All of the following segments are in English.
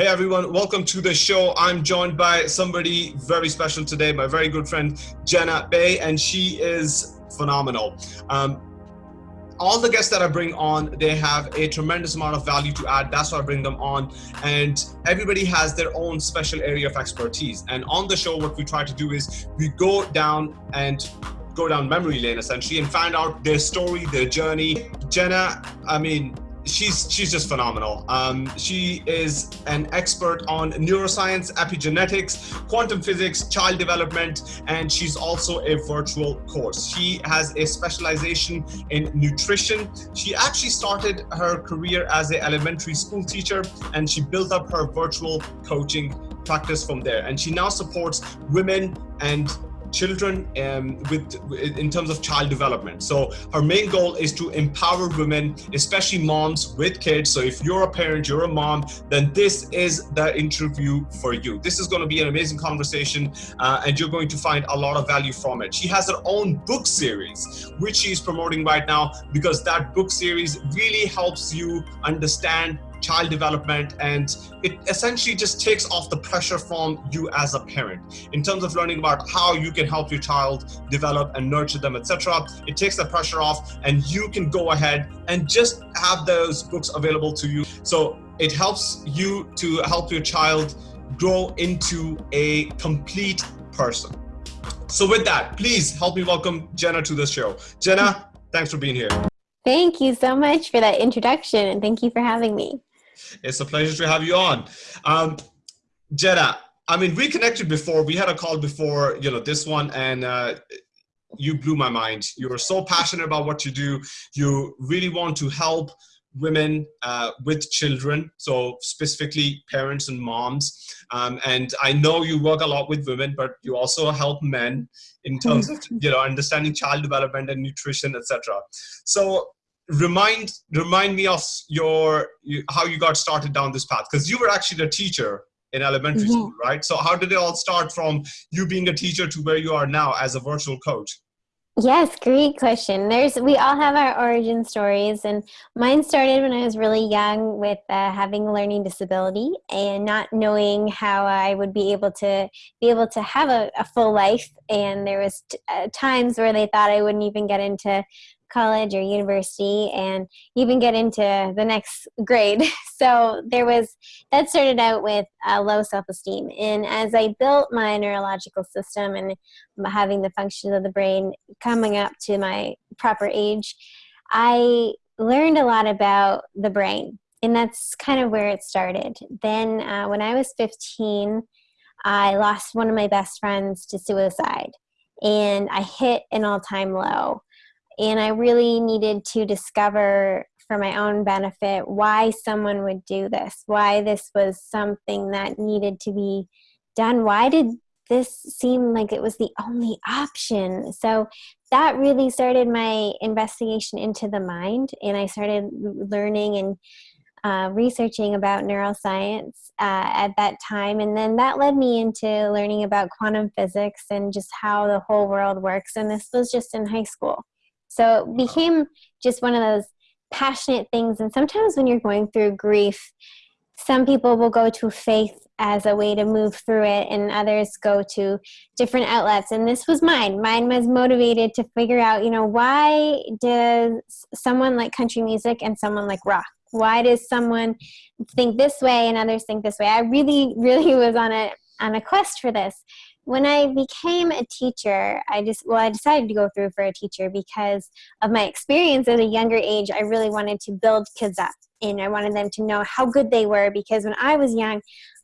Hey everyone, welcome to the show. I'm joined by somebody very special today, my very good friend Jenna Bay, and she is phenomenal. Um, all the guests that I bring on, they have a tremendous amount of value to add. That's why I bring them on. And everybody has their own special area of expertise. And on the show, what we try to do is we go down and go down memory lane essentially and find out their story, their journey. Jenna, I mean, she's she's just phenomenal. Um, she is an expert on neuroscience, epigenetics, quantum physics, child development, and she's also a virtual course. She has a specialization in nutrition. She actually started her career as an elementary school teacher, and she built up her virtual coaching practice from there. And she now supports women and children um, with in terms of child development. So her main goal is to empower women, especially moms with kids. So if you're a parent, you're a mom, then this is the interview for you. This is going to be an amazing conversation uh, and you're going to find a lot of value from it. She has her own book series, which she's promoting right now because that book series really helps you understand child development and it essentially just takes off the pressure from you as a parent. In terms of learning about how you can help your child develop and nurture them etc it takes the pressure off and you can go ahead and just have those books available to you. So it helps you to help your child grow into a complete person. So with that please help me welcome jenna to the show. Jenna thanks for being here. Thank you so much for that introduction and thank you for having me. It's a pleasure to have you on. Um, Jenna, I mean, we connected before. We had a call before, you know, this one, and uh, you blew my mind. You are so passionate about what you do. You really want to help women uh, with children, so specifically parents and moms. Um, and I know you work a lot with women, but you also help men in terms of you know understanding child development and nutrition, etc. So remind remind me of your you, how you got started down this path. Because you were actually a teacher in elementary mm -hmm. school right? So how did it all start from you being a teacher to where you are now as a virtual coach? Yes great question. There's we all have our origin stories and mine started when i was really young with uh, having a learning disability and not knowing how i would be able to be able to have a, a full life. And there was uh, times where they thought i wouldn't even get into college or university and even get into the next grade. So there was, that started out with uh, low self-esteem. And as I built my neurological system and having the functions of the brain coming up to my proper age, I learned a lot about the brain. And that's kind of where it started. Then uh, when I was 15, I lost one of my best friends to suicide. And I hit an all-time low and I really needed to discover for my own benefit why someone would do this, why this was something that needed to be done. Why did this seem like it was the only option? So that really started my investigation into the mind, and I started learning and uh, researching about neuroscience uh, at that time. And then that led me into learning about quantum physics and just how the whole world works. And this was just in high school. So it became just one of those passionate things. And sometimes when you're going through grief, some people will go to faith as a way to move through it and others go to different outlets. And this was mine. Mine was motivated to figure out you know why does someone like country music and someone like rock? Why does someone think this way and others think this way? I really really was on a on a quest for this when I became a teacher, I just, well, I decided to go through for a teacher because of my experience at a younger age. I really wanted to build kids up and I wanted them to know how good they were because when I was young,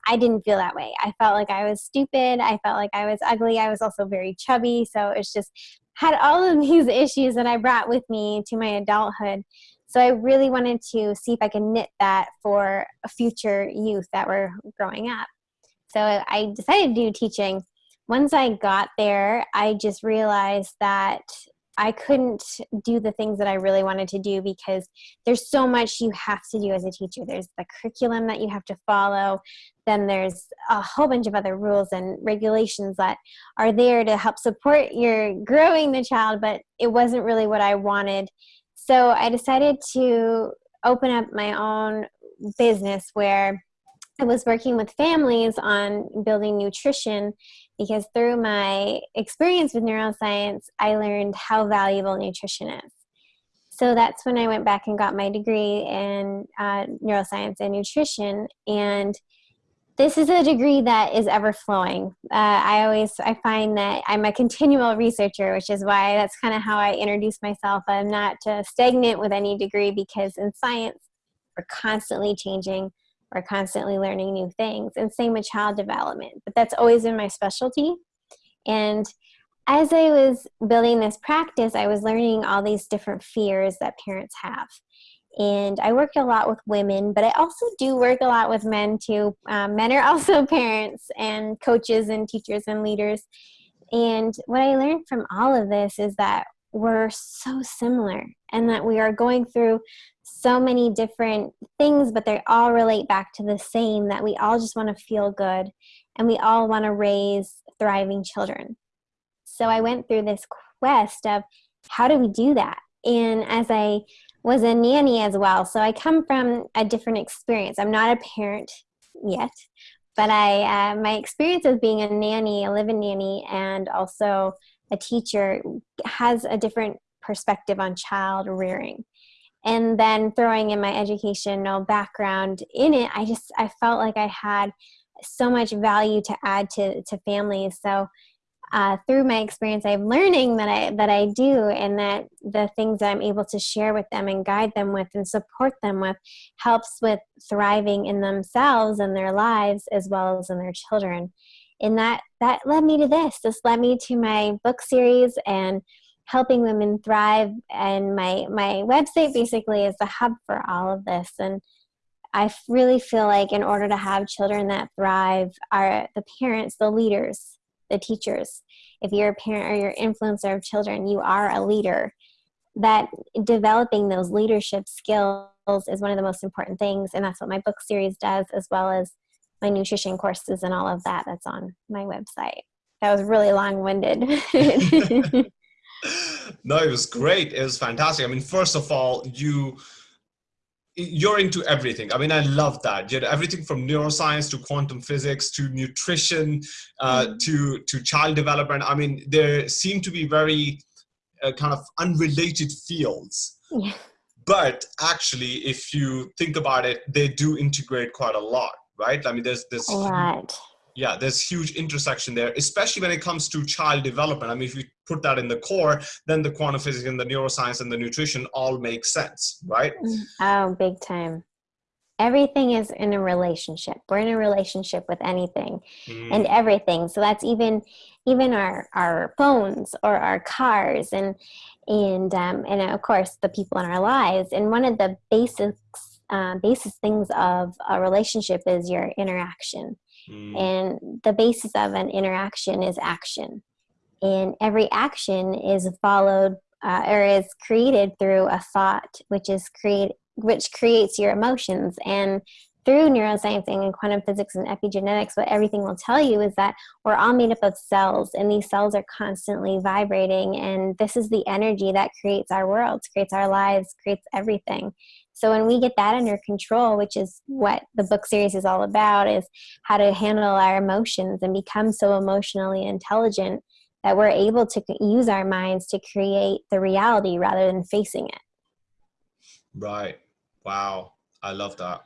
I didn't feel that way. I felt like I was stupid. I felt like I was ugly. I was also very chubby. So it's just had all of these issues that I brought with me to my adulthood. So I really wanted to see if I could knit that for a future youth that were growing up. So I decided to do teaching once I got there, I just realized that I couldn't do the things that I really wanted to do because there's so much you have to do as a teacher. There's the curriculum that you have to follow. Then there's a whole bunch of other rules and regulations that are there to help support your growing the child, but it wasn't really what I wanted. So I decided to open up my own business where I was working with families on building nutrition because through my experience with neuroscience, I learned how valuable nutrition is. So that's when I went back and got my degree in uh, neuroscience and nutrition. And this is a degree that is ever flowing. Uh, I always I find that I'm a continual researcher, which is why that's kind of how I introduce myself. I'm not stagnant with any degree because in science we're constantly changing we're constantly learning new things and same with child development but that's always been my specialty. And as i was building this practice i was learning all these different fears that parents have. And i work a lot with women but i also do work a lot with men too. Um, men are also parents and coaches and teachers and leaders. And what i learned from all of this is that we're so similar and that we are going through so many different things, but they all relate back to the same that we all just want to feel good and we all want to raise thriving children. So I went through this quest of how do we do that? And as I was a nanny as well, so I come from a different experience. I'm not a parent yet, but I uh, my experience of being a nanny, a live-in nanny, and also a teacher has a different perspective on child rearing and then throwing in my educational background in it i just i felt like i had so much value to add to to families so uh, through my experience i'm learning that i that i do and that the things that i'm able to share with them and guide them with and support them with helps with thriving in themselves and their lives as well as in their children. And that that led me to this. This led me to my book series and helping women thrive. And my my website basically is the hub for all of this. And i really feel like in order to have children that thrive are the parents the leaders the teachers. If you're a parent or you're influencer of children you are a leader. That developing those leadership skills is one of the most important things. And that's what my book series does as well as my nutrition courses and all of that that's on my website. That was really long-winded no, it was great. It was fantastic. I mean, first of all, you you're into everything. I mean, I love that. You know, everything from neuroscience to quantum physics to nutrition uh, mm. to to child development. I mean, there seem to be very uh, kind of unrelated fields. Yeah. But actually, if you think about it, they do integrate quite a lot, right? I mean, there's this. Right yeah there's huge intersection there especially when it comes to child development. I mean if you put that in the core then the quantum physics and the neuroscience and the nutrition all make sense right? Mm, oh big time. Everything is in a relationship. We're in a relationship with anything mm. and everything. So that's even even our our phones or our cars and and um, and of course the people in our lives. And one of the basics uh, basis things of a relationship is your interaction Mm. And the basis of an interaction is action. And every action is followed uh, or is created through a thought, which is create which creates your emotions. And through neuroscience and quantum physics and epigenetics, what everything will tell you is that we're all made up of cells, and these cells are constantly vibrating. And this is the energy that creates our worlds, creates our lives, creates everything. So when we get that under control, which is what the book series is all about, is how to handle our emotions and become so emotionally intelligent that we're able to use our minds to create the reality rather than facing it. Right. Wow. I love that.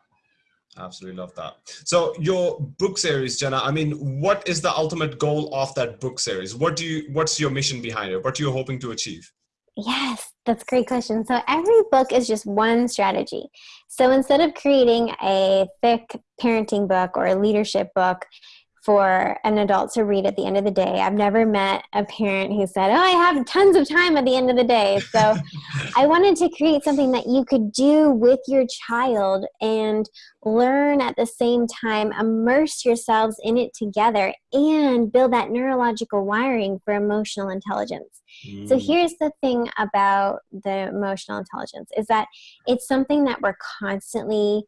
Absolutely love that. So your book series, Jenna, I mean, what is the ultimate goal of that book series? What do you, what's your mission behind it? What are you hoping to achieve? Yes, that's a great question. So every book is just one strategy. So instead of creating a thick parenting book or a leadership book, for an adult to read at the end of the day. I've never met a parent who said, Oh, I have tons of time at the end of the day. So I wanted to create something that you could do with your child and learn at the same time, immerse yourselves in it together, and build that neurological wiring for emotional intelligence. Mm. So here's the thing about the emotional intelligence is that it's something that we're constantly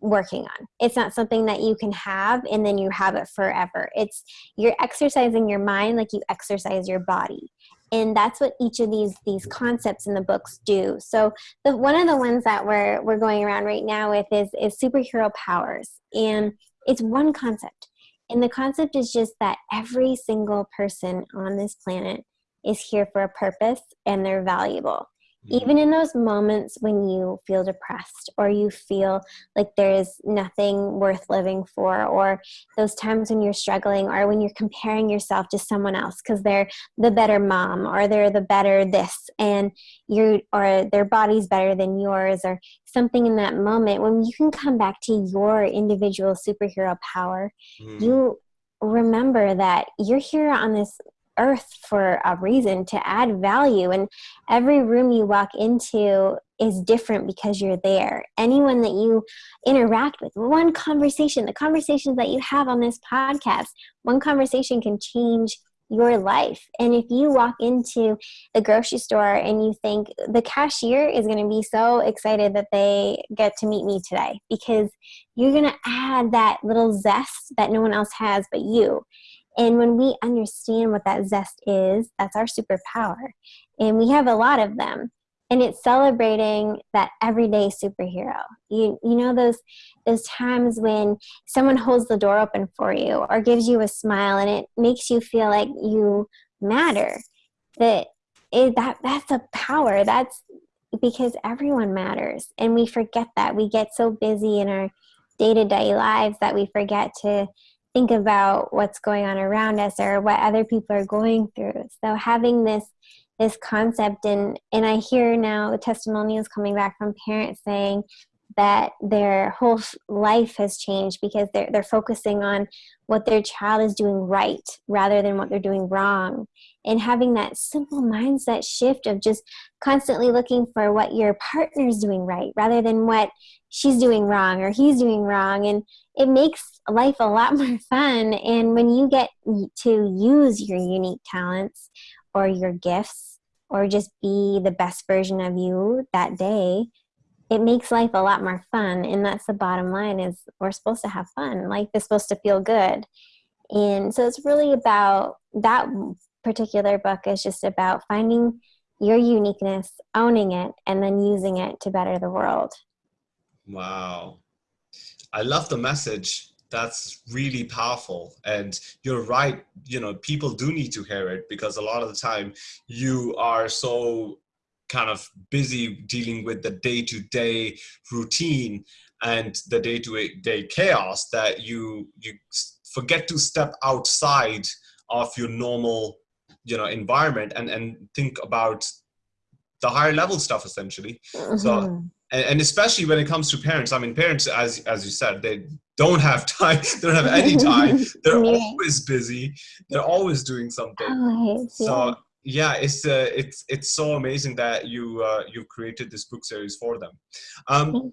working on. It's not something that you can have and then you have it forever. It's you're exercising your mind like you exercise your body. And that's what each of these these concepts in the books do. So the one of the ones that we're we're going around right now with is is superhero powers. And it's one concept. And the concept is just that every single person on this planet is here for a purpose and they're valuable. Mm-hmm. even in those moments when you feel depressed or you feel like there's nothing worth living for or those times when you're struggling or when you're comparing yourself to someone else because they're the better mom or they're the better this and you or their body's better than yours or something in that moment when you can come back to your individual superhero power mm. you remember that you're here on this earth for a reason to add value and every room you walk into is different because you're there anyone that you interact with one conversation the conversations that you have on this podcast one conversation can change your life. And if you walk into the grocery store and you think the cashier is going to be so excited that they get to meet me today because you're going to add that little zest that no one else has but you. And when we understand what that zest is, that's our superpower. And we have a lot of them. And it's celebrating that everyday superhero. You you know those those times when someone holds the door open for you or gives you a smile and it makes you feel like you matter. That is that that's a power. That's because everyone matters. And we forget that. We get so busy in our day-to-day lives that we forget to think about what's going on around us or what other people are going through. So having this this concept and and I hear now the testimonials coming back from parents saying that their whole life has changed because they're they're focusing on what their child is doing right rather than what they're doing wrong and having that simple mindset shift of just constantly looking for what your partner's doing right rather than what she's doing wrong or he's doing wrong. And it makes life a lot more fun. And when you get to use your unique talents or your gifts or just be the best version of you that day it makes life a lot more fun. And that's the bottom line is we're supposed to have fun. Life is supposed to feel good. And so it's really about that particular book is just about finding your uniqueness owning it and then using it to better the world. Wow. I love the message. That's really powerful. And you're right you know people do need to hear it because a lot of the time you are so kind of busy dealing with the day-to-day routine and the day-to-day chaos that you you forget to step outside of your normal you know environment and and think about the higher level stuff essentially. Mm-hmm. so and, and, especially when it comes to parents i mean parents as as you said they don't have time they don't have any time. They're yeah. always busy. They're always doing something. Always, so yeah it's uh, it's it's so amazing that you uh, you created this book series for them. Um,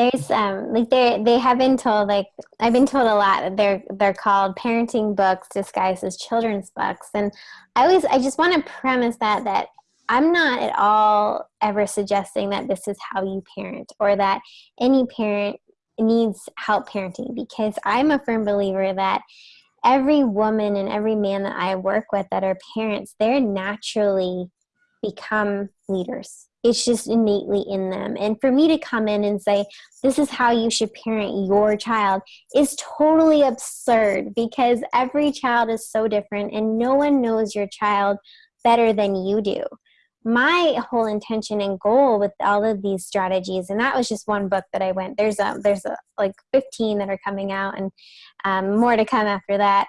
there's um like they they have been told like I've been told a lot that they're they're called parenting books disguised as children's books and I always I just want to premise that that I'm not at all ever suggesting that this is how you parent or that any parent needs help parenting because I'm a firm believer that every woman and every man that I work with that are parents, they're naturally become leaders. It's just innately in them. And for me to come in and say, this is how you should parent your child is totally absurd because every child is so different and no one knows your child better than you do my whole intention and goal with all of these strategies and that was just one book that i went there's a there's a, like 15 that are coming out and um, more to come after that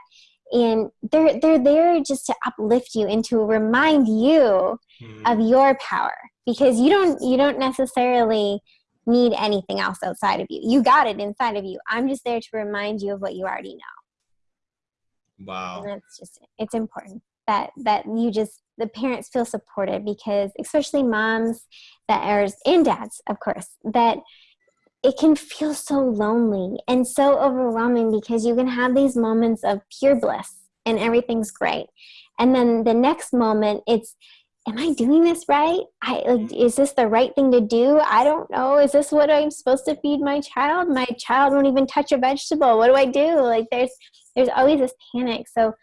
and they're they're there just to uplift you and to remind you mm. of your power because you don't you don't necessarily need anything else outside of you. You got it inside of you. I'm just there to remind you of what you already know. Wow. And that's just it's important that that you just the parents feel supported because especially moms that are and dads of course that it can feel so lonely and so overwhelming because you can have these moments of pure bliss and everything's great. And then the next moment it's am i doing this right? I like mm-hmm. is this the right thing to do? I don't know. Is this what i'm supposed to feed my child? My child won't even touch a vegetable. What do i do? Like there's there's always this panic. So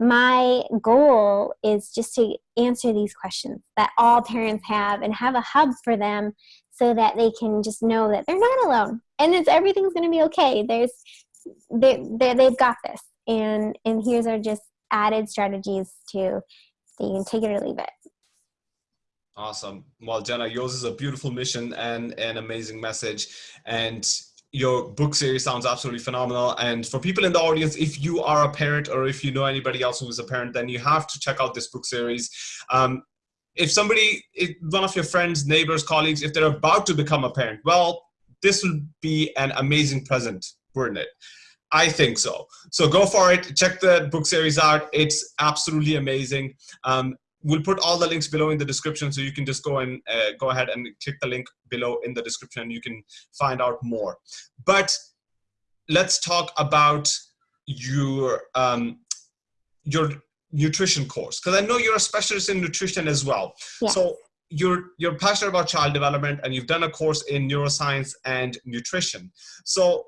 my goal is just to answer these questions that all parents have and have a hub for them so that they can just know that they're not alone and it's everything's going to be okay. There's they, they they've got this. And and here's our just added strategies to that you can take it or leave it awesome well jenna yours is a beautiful mission and an amazing message and your book series sounds absolutely phenomenal. And for people in the audience, if you are a parent or if you know anybody else who is a parent, then you have to check out this book series. Um, if somebody, if one of your friends, neighbors, colleagues, if they're about to become a parent, well, this will be an amazing present, wouldn't it? I think so. So go for it. Check the book series out. It's absolutely amazing. Um, we'll put all the links below in the description so you can just go and uh, go ahead and click the link below in the description you can find out more. But let's talk about your um, your nutrition course because i know you're a specialist in nutrition as well. Yeah. so you're you're passionate about child development and you've done a course in neuroscience and nutrition. So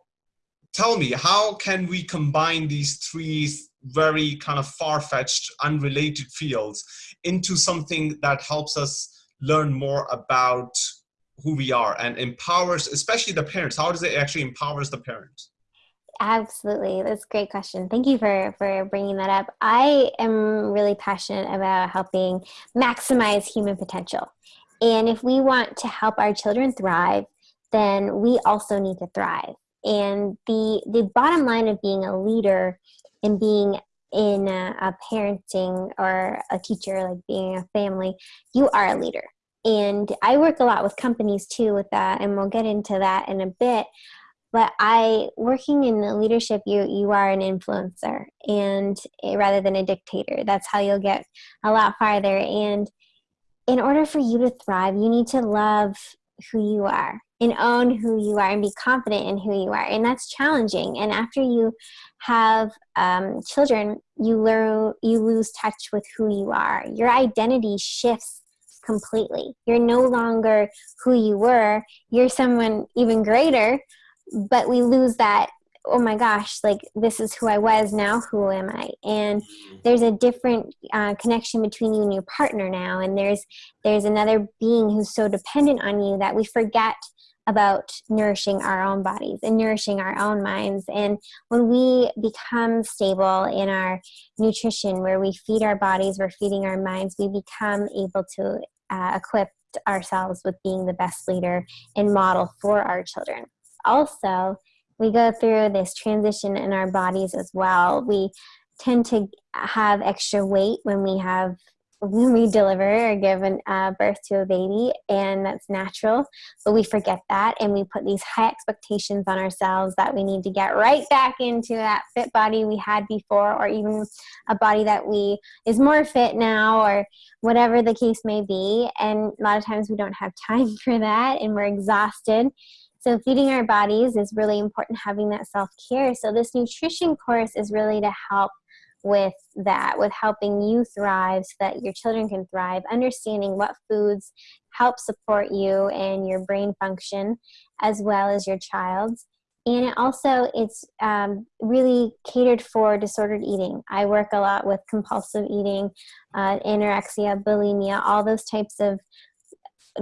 tell me how can we combine these three very kind of far-fetched unrelated fields into something that helps us learn more about who we are and empowers especially the parents. How does it actually empowers the parents? Absolutely. That's a great question. Thank you for for bringing that up. I am really passionate about helping maximize human potential. And if we want to help our children thrive then we also need to thrive. And the the bottom line of being a leader and being in a, a parenting or a teacher, like being a family, you are a leader. And I work a lot with companies too with that, and we'll get into that in a bit. But I, working in the leadership, you you are an influencer, and eh, rather than a dictator, that's how you'll get a lot farther. And in order for you to thrive, you need to love who you are and own who you are and be confident in who you are. And that's challenging. And after you have um, children you learn you lose touch with who you are. Your identity shifts completely. You're no longer who you were. You're someone even greater but we lose that oh my gosh like this is who i was now who am i? And mm-hmm. there's a different uh, connection between you and your partner now. And there's there's another being who's so dependent on you that we forget about nourishing our own bodies and nourishing our own minds. And when we become stable in our nutrition, where we feed our bodies, we're feeding our minds, we become able to uh, equip ourselves with being the best leader and model for our children. Also, we go through this transition in our bodies as well. We tend to have extra weight when we have we deliver or give an, uh, birth to a baby, and that's natural. But we forget that, and we put these high expectations on ourselves that we need to get right back into that fit body we had before, or even a body that we is more fit now, or whatever the case may be. And a lot of times we don't have time for that, and we're exhausted. So feeding our bodies is really important. Having that self care. So this nutrition course is really to help with that, with helping you thrive so that your children can thrive, understanding what foods help support you and your brain function as well as your child's. And it also, it's um, really catered for disordered eating. I work a lot with compulsive eating, uh, anorexia, bulimia, all those types of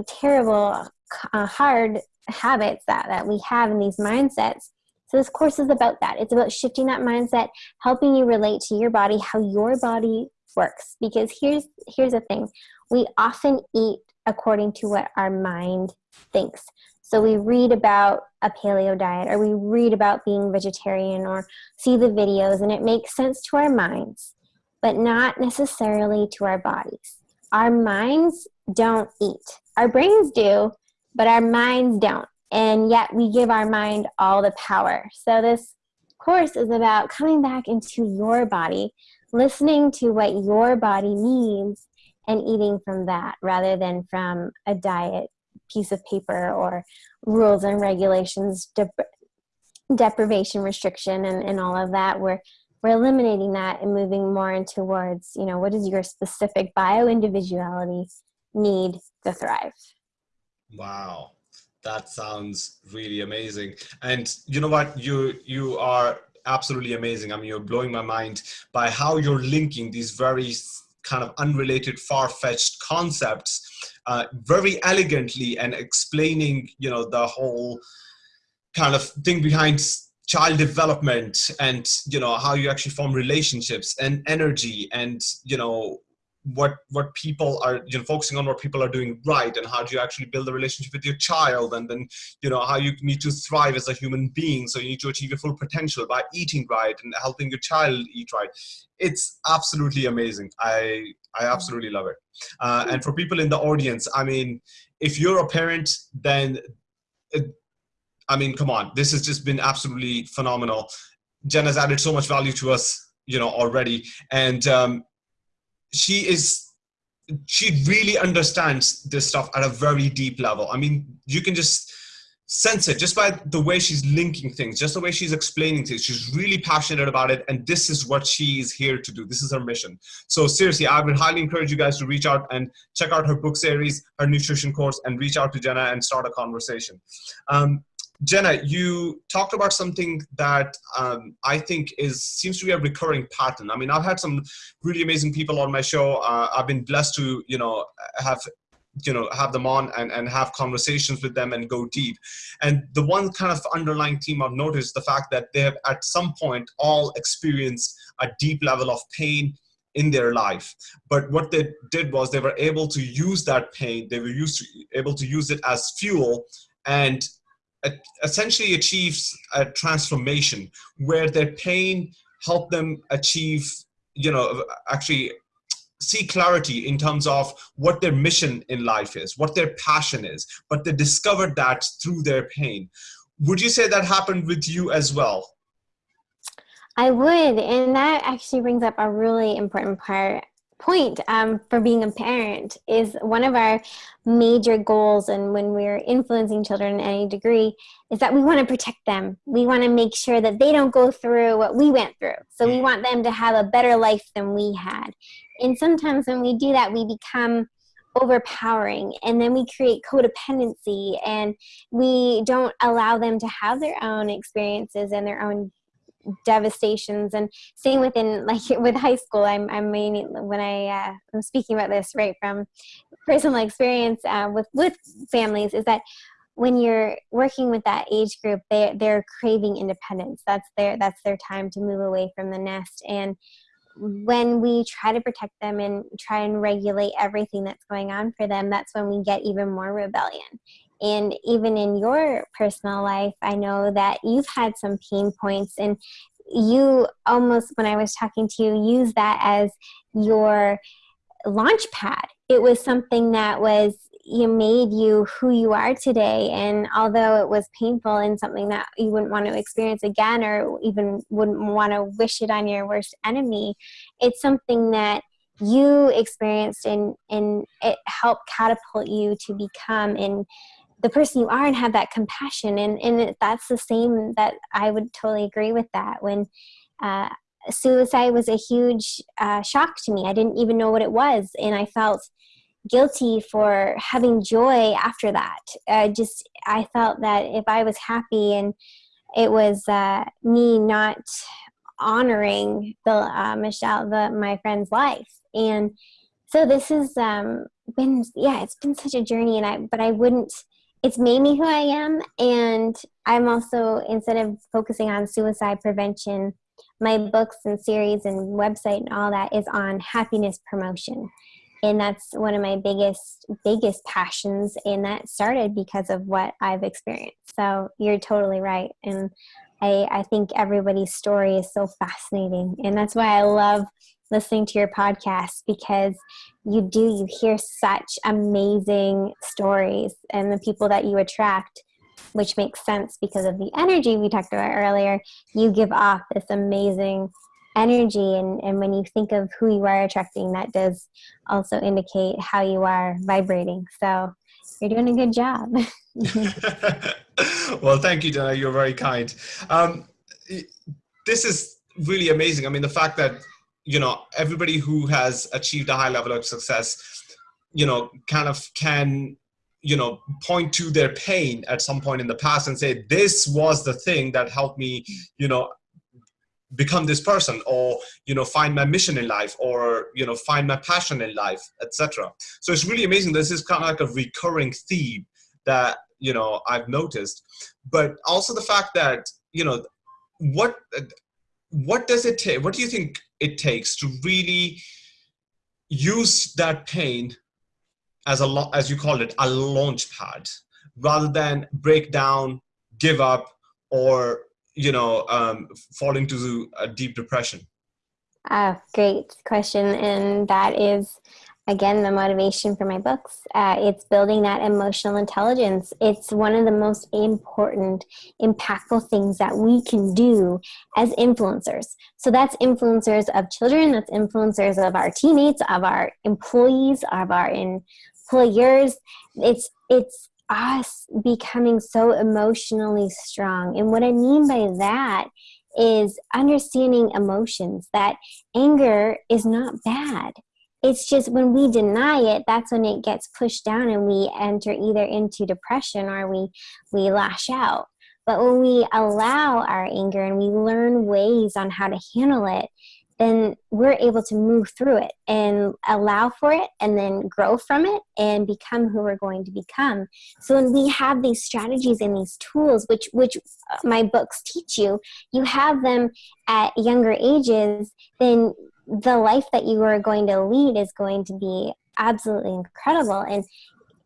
terrible, uh, hard habits that, that we have in these mindsets so this course is about that. It's about shifting that mindset, helping you relate to your body, how your body works. Because here's here's the thing. We often eat according to what our mind thinks. So we read about a paleo diet or we read about being vegetarian or see the videos and it makes sense to our minds, but not necessarily to our bodies. Our minds don't eat. Our brains do, but our minds don't and yet we give our mind all the power. So this course is about coming back into your body, listening to what your body needs and eating from that rather than from a diet piece of paper or rules and regulations, dep deprivation restriction and, and all of that. We're, we're eliminating that and moving more into towards, you know, what does your specific bio individuality need to thrive? Wow that sounds really amazing. And you know what? You you are absolutely amazing. I mean, you're blowing my mind by how you're linking these very kind of unrelated, far-fetched concepts uh, very elegantly and explaining, you know, the whole kind of thing behind child development and you know how you actually form relationships and energy and you know what what people are you know focusing on what people are doing right and how do you actually build a relationship with your child and then you know how you need to thrive as a human being. So you need to achieve your full potential by eating right and helping your child eat right. It's absolutely amazing. I i absolutely love it. Uh, and for people in the audience i mean if you're a parent then it, i mean come on. This has just been absolutely phenomenal. Jen has added so much value to us you know already. And um, she is she really understands this stuff at a very deep level. I mean, you can just sense it just by the way she's linking things, just the way she's explaining things. She's really passionate about it, and this is what she is here to do. This is her mission. So seriously, I would highly encourage you guys to reach out and check out her book series, her nutrition course, and reach out to Jenna and start a conversation. Um, Jenna, you talked about something that um, I think is seems to be a recurring pattern. I mean, I've had some really amazing people on my show. Uh, I've been blessed to, you know, have you know have them on and, and have conversations with them and go deep and the one kind of underlying theme i've noticed the fact that they have at some point all experienced a deep level of pain in their life but what they did was they were able to use that pain they were used to, able to use it as fuel and essentially achieves a transformation where their pain helped them achieve, you know, actually see clarity in terms of what their mission in life is, what their passion is, but they discovered that through their pain. Would you say that happened with you as well? I would, and that actually brings up a really important part point um, for being a parent is one of our major goals and when we're influencing children in any degree is that we want to protect them. We want to make sure that they don't go through what we went through. So we want them to have a better life than we had. And sometimes when we do that we become overpowering and then we create codependency and we don't allow them to have their own experiences and their own devastations and same within like with high school i'm i mean when i uh, i'm speaking about this right from personal experience uh, with with families is that when you're working with that age group they they're craving independence. That's their that's their time to move away from the nest. And when we try to protect them and try and regulate everything that's going on for them that's when we get even more rebellion and even in your personal life, I know that you've had some pain points and you almost, when I was talking to you, use that as your launch pad. It was something that was you made you who you are today and although it was painful and something that you wouldn't want to experience again or even wouldn't want to wish it on your worst enemy it's something that you experienced and and it helped catapult you to become and the person you are and have that compassion. And and that's the same that i would totally agree with that. When uh, suicide was a huge uh, shock to me. I didn't even know what it was. And i felt guilty for having joy after that. Uh, just i felt that if i was happy and it was uh, me not honoring the uh, michelle the my friend's life. And so this has um, been yeah it's been such a journey and i but i wouldn't it's made me who I am. And I'm also, instead of focusing on suicide prevention, my books and series and website and all that is on happiness promotion. And that's one of my biggest, biggest passions. And that started because of what I've experienced. So you're totally right. And I, I think everybody's story is so fascinating. And that's why I love listening to your podcast because you do you hear such amazing stories and the people that you attract which makes sense because of the energy we talked about earlier. You give off this amazing energy and, and when you think of who you are attracting that does also indicate how you are vibrating. So you're doing a good job. Well thank you Dana. you're very kind. Um, this is really amazing. I mean the fact that you know everybody who has achieved a high level of success you know kind of can you know point to their pain at some point in the past and say this was the thing that helped me you know become this person or you know find my mission in life or you know find my passion in life etc so it's really amazing this is kind of like a recurring theme that you know i've noticed but also the fact that you know what what does it take? What do you think it takes to really use that pain as a lot, as you call it, a launch pad, rather than break down, give up, or you know, um, fall into a deep depression? Uh, great question, and that is again the motivation for my books. Uh, it's building that emotional intelligence. It's one of the most important impactful things that we can do as influencers. So that's influencers of children that's influencers of our teammates of our employees of our employers. It's it's us becoming so emotionally strong. And what i mean by that is understanding emotions that anger is not bad it's just when we deny it that's when it gets pushed down and we enter either into depression or we we lash out. But when we allow our anger and we learn ways on how to handle it then we're able to move through it and allow for it and then grow from it and become who we're going to become. So when we have these strategies and these tools which which my books teach you you have them at younger ages then the life that you are going to lead is going to be absolutely incredible. And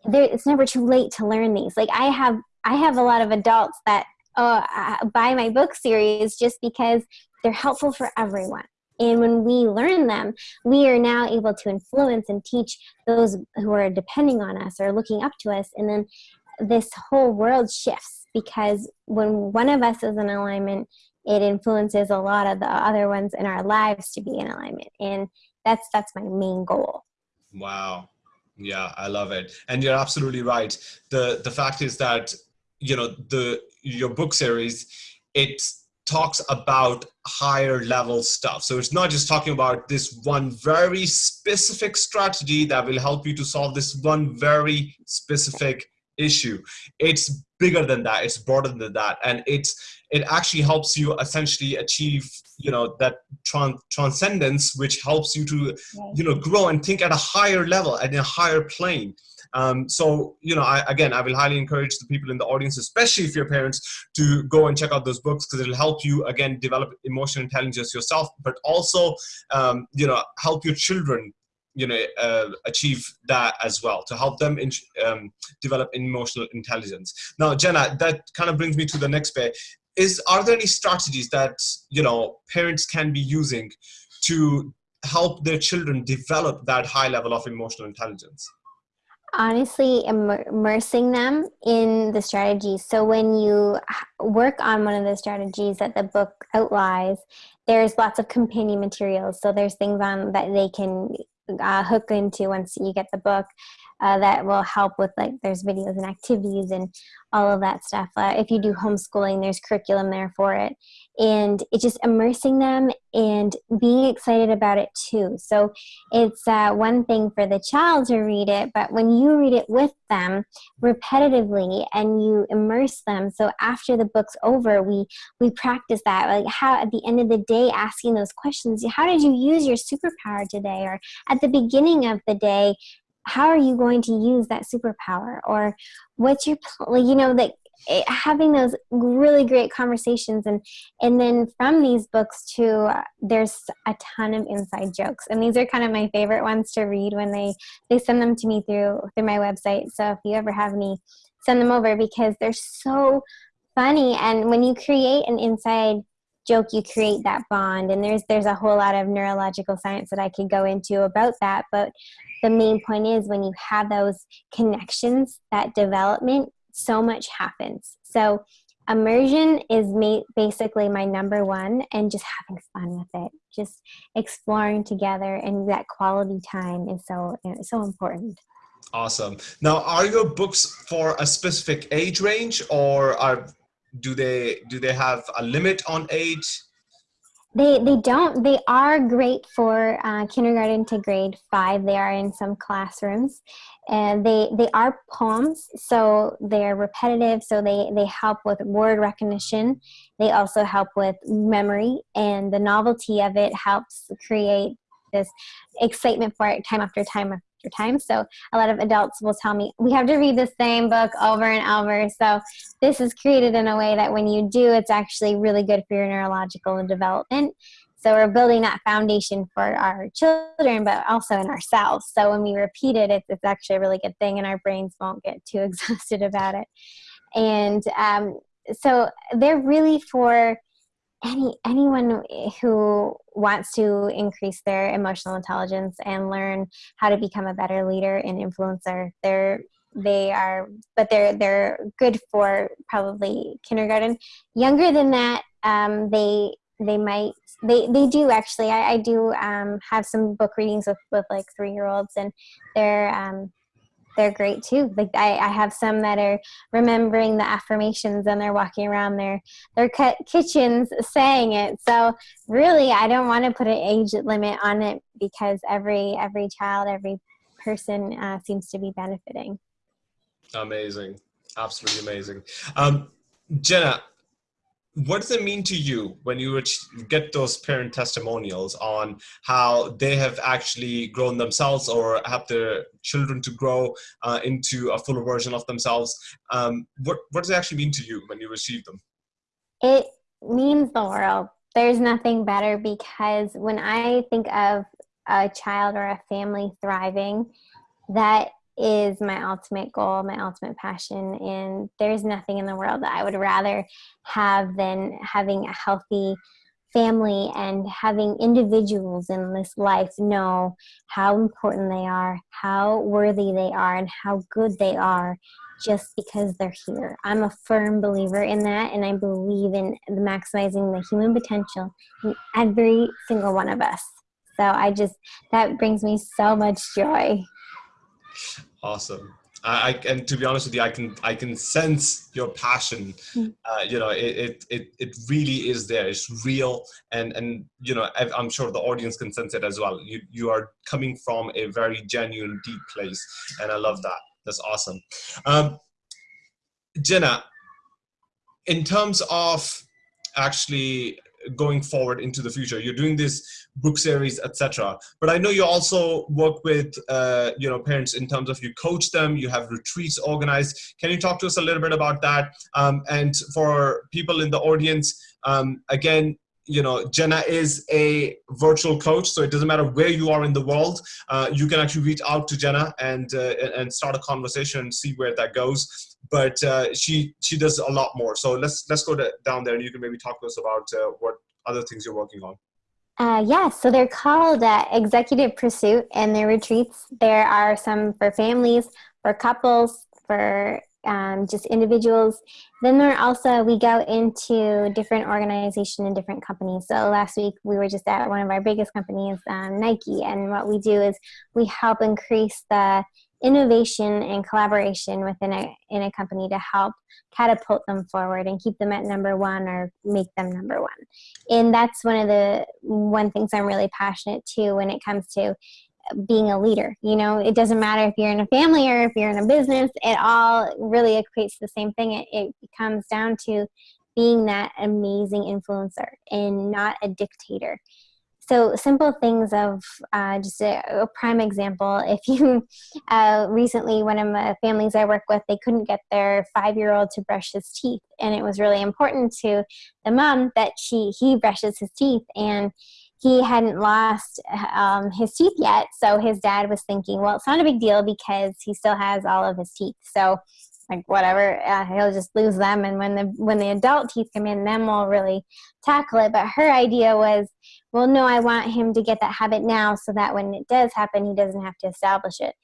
there, it's never too late to learn these. Like i have i have a lot of adults that uh, buy my book series just because they're helpful for everyone. And when we learn them we are now able to influence and teach those who are depending on us or looking up to us. And then this whole world shifts because when one of us is in alignment it influences a lot of the other ones in our lives to be in alignment and that's that's my main goal. Wow. Yeah i love it. And you're absolutely right. The the fact is that you know the your book series it talks about higher level stuff. So it's not just talking about this one very specific strategy that will help you to solve this one very specific issue. It's bigger than that it's broader than that. And it's it actually helps you essentially achieve you know that trans- transcendence which helps you to you know grow and think at a higher level at a higher plane. Um, so you know I, again i will highly encourage the people in the audience especially if you're parents to go and check out those books because it'll help you again develop emotional intelligence yourself but also um, you know help your children you know uh, achieve that as well to help them in, um, develop emotional intelligence. Now jenna that kind of brings me to the next bit. Is are there any strategies that you know parents can be using to help their children develop that high level of emotional intelligence? Honestly immersing them in the strategies so when you work on one of the strategies that the book outlines there's lots of companion materials. So there's things on that they can uh, hook into once you get the book uh, that will help with like there's videos and activities and all of that stuff. Uh, if you do homeschooling, there's curriculum there for it. And it's just immersing them and being excited about it too. So it's uh, one thing for the child to read it, but when you read it with them repetitively and you immerse them, so after the book's over, we we practice that. Like how at the end of the day, asking those questions: How did you use your superpower today? Or at the beginning of the day, how are you going to use that superpower? Or what's your you know that having those really great conversations and and then from these books too uh, there's a ton of inside jokes. And these are kind of my favorite ones to read when they they send them to me through through my website. So if you ever have any send them over because they're so funny. And when you create an inside joke you create that bond. And there's there's a whole lot of neurological science that i could go into about that. But the main point is when you have those connections, that development, so much happens. So immersion is ma- basically my number one and just having fun with it. Just exploring together and that quality time is so so important. Awesome. Now are your books for a specific age range or are do they do they have a limit on age they they don't. They are great for uh, kindergarten to grade five. They are in some classrooms, and they they are poems, so they're repetitive. So they they help with word recognition. They also help with memory, and the novelty of it helps create this excitement for it time after time after time. So a lot of adults will tell me, we have to read the same book over and over. So this is created in a way that when you do, it's actually really good for your neurological development. So we're building that foundation for our children, but also in ourselves. So when we repeat it, it's, it's actually a really good thing, and our brains won't get too exhausted about it. And um, so they're really for any anyone who wants to increase their emotional intelligence and learn how to become a better leader and influencer. They're they are but they're they're good for probably kindergarten younger than that um, they they might they they do actually i, I do um, have some book readings with with like three year olds and they're um, they're great too. Like I, I have some that are remembering the affirmations and they're walking around their their kitchens saying it. So really i don't want to put an age limit on it because every every child every person uh, seems to be benefiting. Amazing. Absolutely amazing. Um, jenna what does it mean to you when you get those parent testimonials on how they have actually grown themselves or have their children to grow uh, into a fuller version of themselves? Um, what, what does it actually mean to you when you receive them? It means the world. There's nothing better because when I think of a child or a family thriving, that is my ultimate goal, my ultimate passion. And there's nothing in the world that I would rather have than having a healthy family and having individuals in this life know how important they are, how worthy they are, and how good they are just because they're here. I'm a firm believer in that, and I believe in maximizing the human potential in every single one of us. So I just, that brings me so much joy. Awesome. I, I, and to be honest with you, I can I can sense your passion. Hmm. Uh, you know, it, it it it really is there. It's real, and and you know, I'm sure the audience can sense it as well. You you are coming from a very genuine, deep place, and I love that. That's awesome. Um, Jenna, in terms of actually going forward into the future. You're doing this book series etc but i know you also work with uh, you know parents in terms of you coach them you have retreats organized. Can you talk to us a little bit about that? Um, and for people in the audience um, again you know jenna is a virtual coach so it doesn't matter where you are in the world uh, you can actually reach out to jenna and uh, and start a conversation and see where that goes but uh, she she does a lot more. So let's let's go to, down there, and you can maybe talk to us about uh, what other things you're working on. Uh, yeah, so they're called uh, Executive Pursuit, and their retreats. There are some for families, for couples, for um, just individuals. Then there also we go into different organizations and different companies. So last week we were just at one of our biggest companies, um, Nike, and what we do is we help increase the innovation and collaboration within a in a company to help catapult them forward and keep them at number one or make them number one and that's one of the one things i'm really passionate to when it comes to being a leader you know? It doesn't matter if you're in a family or if you're in a business it all really equates to the same thing. It, it comes down to being that amazing influencer and not a dictator. So simple things of uh, just a, a, prime example. If you uh, recently, one of the families I work with, they couldn't get their five-year-old to brush his teeth, and it was really important to the mom that she he brushes his teeth, and he hadn't lost um, his teeth yet. So his dad was thinking, well, it's not a big deal because he still has all of his teeth. So like whatever uh, he'll just lose them and when the when the adult teeth come in then we'll really tackle it but her idea was well no i want him to get that habit now so that when it does happen he doesn't have to establish it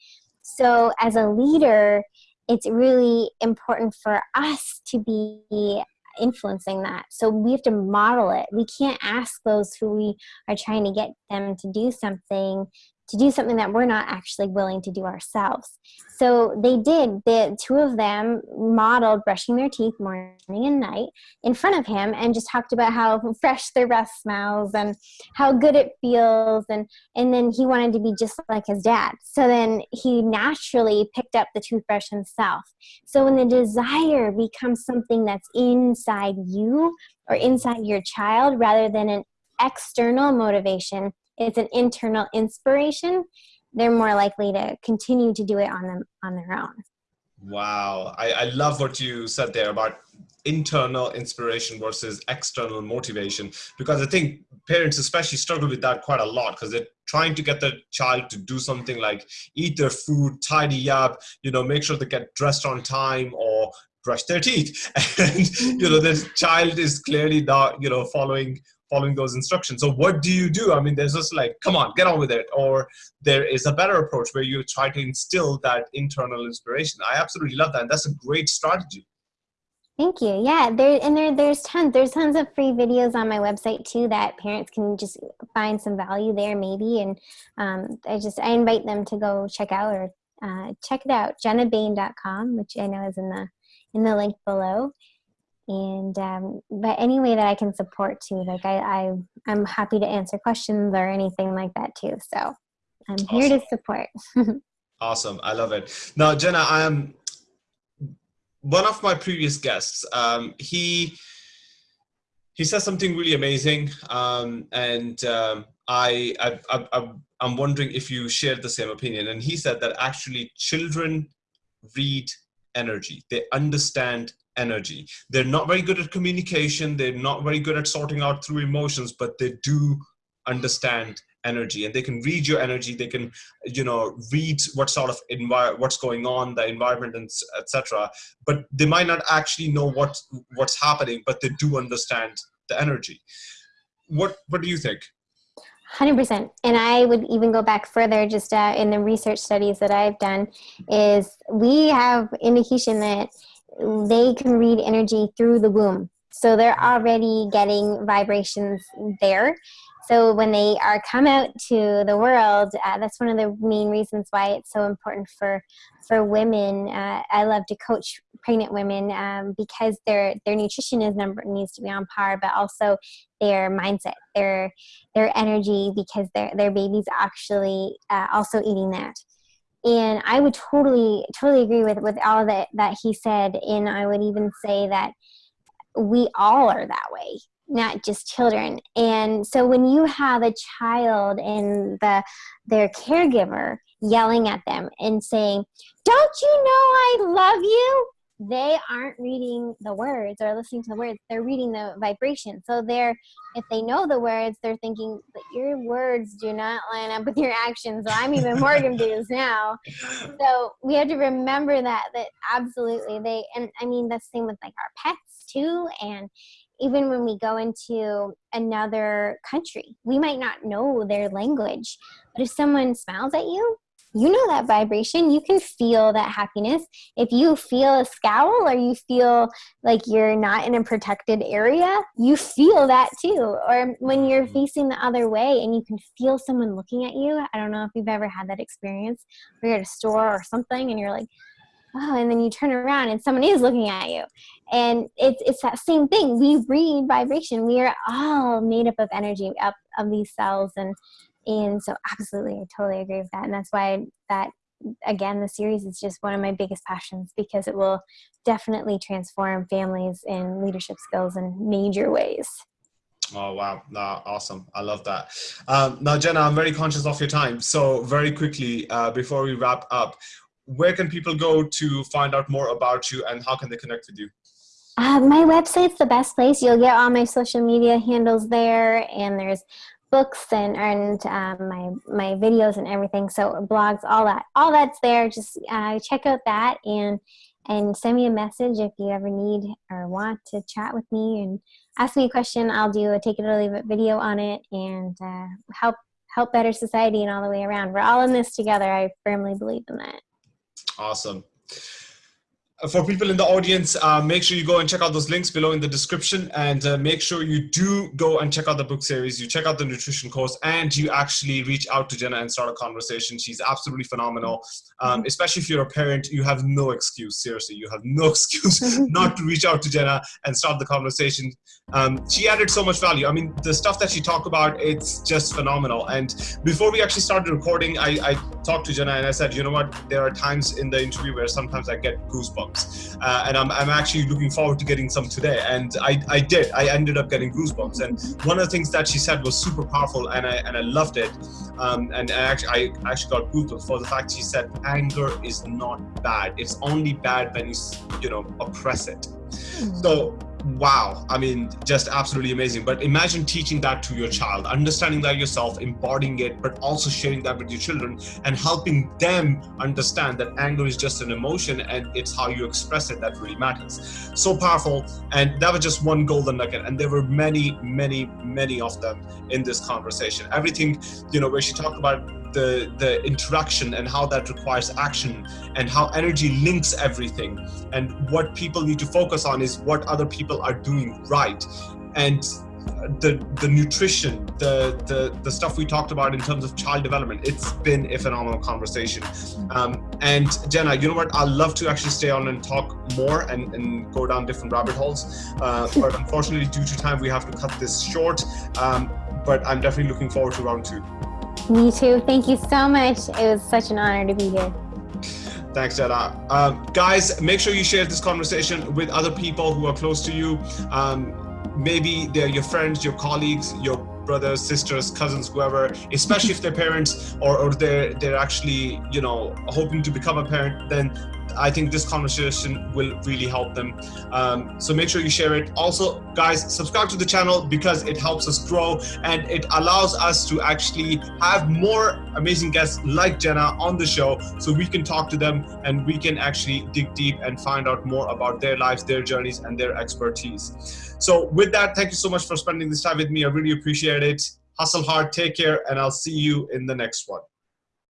so as a leader it's really important for us to be influencing that. So we have to model it. We can't ask those who we are trying to get them to do something to do something that we're not actually willing to do ourselves. So they did. The two of them modeled brushing their teeth morning and night in front of him and just talked about how fresh their breath smells and how good it feels and and then he wanted to be just like his dad. So then he naturally picked up the toothbrush himself. So when the desire becomes something that's inside you or inside your child rather than an external motivation it's an internal inspiration, they're more likely to continue to do it on them on their own. Wow, I, I love what you said there about internal inspiration versus external motivation because I think parents especially struggle with that quite a lot because they're trying to get their child to do something like eat their food, tidy up, you know, make sure they get dressed on time or brush their teeth. And you know, this child is clearly not, you know, following following those instructions. So what do you do? I mean, there's just like, come on, get on with it. Or there is a better approach where you try to instill that internal inspiration. I absolutely love that. And that's a great strategy. Thank you. Yeah, there and there there's tons there's tons of free videos on my website too that parents can just find some value there maybe and um, I just I invite them to go check out or uh, check it out jennabain.com which I know is in the in the link below and um, but any way that I can support too like I, I I'm happy to answer questions or anything like that too so I'm awesome. here to support. Awesome I love it. Now Jenna I am one of my previous guests. Um, he he says something really amazing um, and um, I, I, I, I'm wondering if you shared the same opinion. And he said that actually children read energy. They understand energy. They're not very good at communication. They're not very good at sorting out through emotions, but they do understand energy and they can read your energy. They can, you know, read what sort of environment, what's going on, the environment and etc. But they might not actually know what what's happening, but they do understand the energy. What What do you think? 100% and i would even go back further just uh, in the research studies that i've done is we have indication that they can read energy through the womb. So they're already getting vibrations there. So when they are come out to the world, uh, that's one of the main reasons why it's so important for for women. Uh, I love to coach pregnant women um, because their their nutrition is number needs to be on par, but also their mindset, their their energy, because their their baby's actually uh, also eating that and i would totally totally agree with with all that that he said. And i would even say that we all are that way not just children. And so when you have a child and the their caregiver yelling at them and saying don't you know i love you they aren't reading the words or listening to the words they're reading the vibration. So they're if they know the words they're thinking but your words do not line up with your actions. So i'm even more confused now. So we have to remember that that absolutely they and i mean the same with like our pets too and even when we go into another country we might not know their language but if someone smiles at you you know that vibration. You can feel that happiness. If you feel a scowl or you feel like you're not in a protected area, you feel that too. Or when you're mm-hmm. facing the other way and you can feel someone looking at you. I don't know if you've ever had that experience where you're at a store or something and you're like, oh, and then you turn around and someone is looking at you. And it's, it's that same thing. We read vibration. We are all made up of energy, up of these cells. And and so absolutely, I totally agree with that. And that's why that, again, the series is just one of my biggest passions because it will definitely transform families and leadership skills in major ways. Oh, wow. No, awesome. I love that. Um, now, Jenna, I'm very conscious of your time. So very quickly, uh, before we wrap up, where can people go to find out more about you and how can they connect with you? Uh, my website's the best place. You'll get all my social media handles there, and there's books and and um, my my videos and everything. So blogs, all that, all that's there. Just uh, check out that and and send me a message if you ever need or want to chat with me and ask me a question. I'll do a take it or leave it video on it and uh, help help better society and all the way around. We're all in this together. I firmly believe in that. Awesome for people in the audience, uh, make sure you go and check out those links below in the description and uh, make sure you do go and check out the book series, you check out the nutrition course and you actually reach out to Jenna and start a conversation. She's absolutely phenomenal. Um, mm-hmm. especially if you're a parent, you have no excuse, seriously, you have no excuse not to reach out to Jenna and start the conversation. Um, she added so much value. I mean, the stuff that she talked about, it's just phenomenal. And before we actually started recording, I, I talked to Jenna and I said, you know what, there are times in the interview where sometimes I get goosebumps. Uh, and I'm, I'm actually looking forward to getting some today. And I, I did, I ended up getting goosebumps. And one of the things that she said was super powerful and I, and I loved it. Um, and, and actually, I actually got goosebumps for the fact she said, anger is not bad. It's only bad when you, you know, oppress it. Hmm. So wow i mean just absolutely amazing. But imagine teaching that to your child understanding that yourself embodying it but also sharing that with your children and helping them understand that anger is just an emotion and it's how you express it that really matters. So powerful. And that was just one golden nugget. And there were many many many of them in this conversation. Everything you know where she talked about the, the interaction and how that requires action and how energy links everything. And what people need to focus on is what other people are doing right. And the the nutrition, the the the stuff we talked about in terms of child development, it's been a phenomenal conversation. Um, and Jenna, you know what? I'd love to actually stay on and talk more and, and go down different rabbit holes. Uh, but unfortunately, due to time, we have to cut this short. Um, but I'm definitely looking forward to round two. Me too. Thank you so much. It was such an honor to be here. Thanks, Jada. Um, guys, make sure you share this conversation with other people who are close to you. Um, maybe they're your friends, your colleagues, your brothers, sisters, cousins, whoever, especially if they're parents or, or they're, they're actually, you know, hoping to become a parent, then I think this conversation will really help them. Um, so make sure you share it. Also, guys, subscribe to the channel because it helps us grow and it allows us to actually have more amazing guests like Jenna on the show so we can talk to them and we can actually dig deep and find out more about their lives, their journeys, and their expertise. So with that, thank you so much for spending this time with me. I really appreciate it. Hustle hard, take care, and I'll see you in the next one.